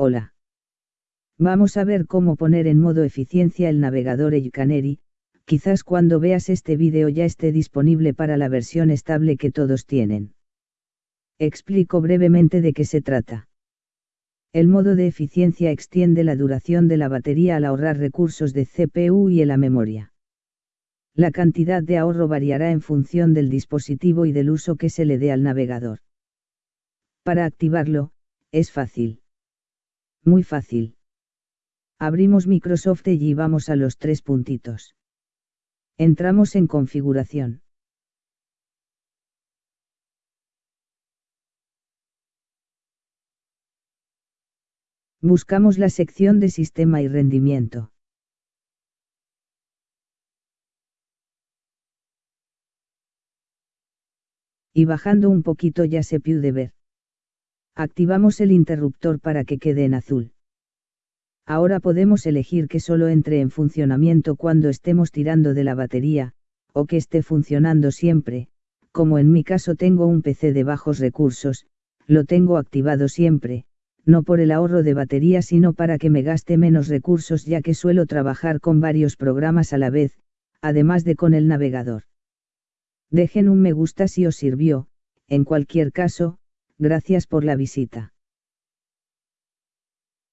Hola. Vamos a ver cómo poner en modo eficiencia el navegador Canary, quizás cuando veas este vídeo ya esté disponible para la versión estable que todos tienen. Explico brevemente de qué se trata. El modo de eficiencia extiende la duración de la batería al ahorrar recursos de CPU y en la memoria. La cantidad de ahorro variará en función del dispositivo y del uso que se le dé al navegador. Para activarlo, es fácil. Muy fácil. Abrimos Microsoft y vamos a los tres puntitos. Entramos en configuración. Buscamos la sección de Sistema y Rendimiento. Y bajando un poquito ya se puede ver. Activamos el interruptor para que quede en azul. Ahora podemos elegir que solo entre en funcionamiento cuando estemos tirando de la batería, o que esté funcionando siempre, como en mi caso tengo un PC de bajos recursos, lo tengo activado siempre, no por el ahorro de batería sino para que me gaste menos recursos ya que suelo trabajar con varios programas a la vez, además de con el navegador. Dejen un me gusta si os sirvió, en cualquier caso, gracias por la visita.